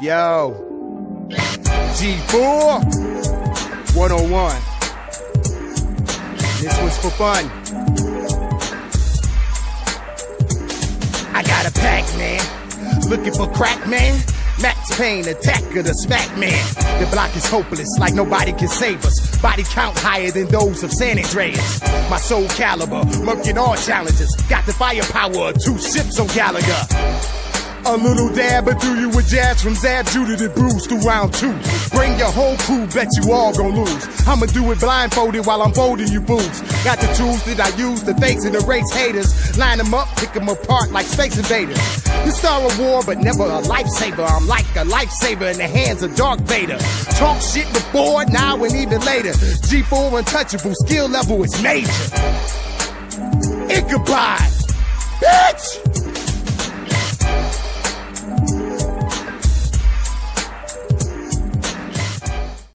Yo. G4 101. This was for fun. I got a pack, man. Looking for crack, man. Max Payne, attacker, the smack man. The block is hopeless, like nobody can save us. Body count higher than those of San Andreas. My Soul Calibur, murking all challenges. Got the firepower of two ships on Galaga. A little dab or do you with jazz from Zab Judah to Bruce through round two. Bring your whole crew, bet you all gon' lose. I'ma do it blindfolded while I'm folding you fools. Got the tools that I use to face and erase haters. Line them up, pick them apart like space invaders. You star a war, but never a lifesaver. I'm like a lifesaver in the hands of Darth Vader. Talk shit before, now, and even later. G4 untouchable, skill level is major. Ichabod!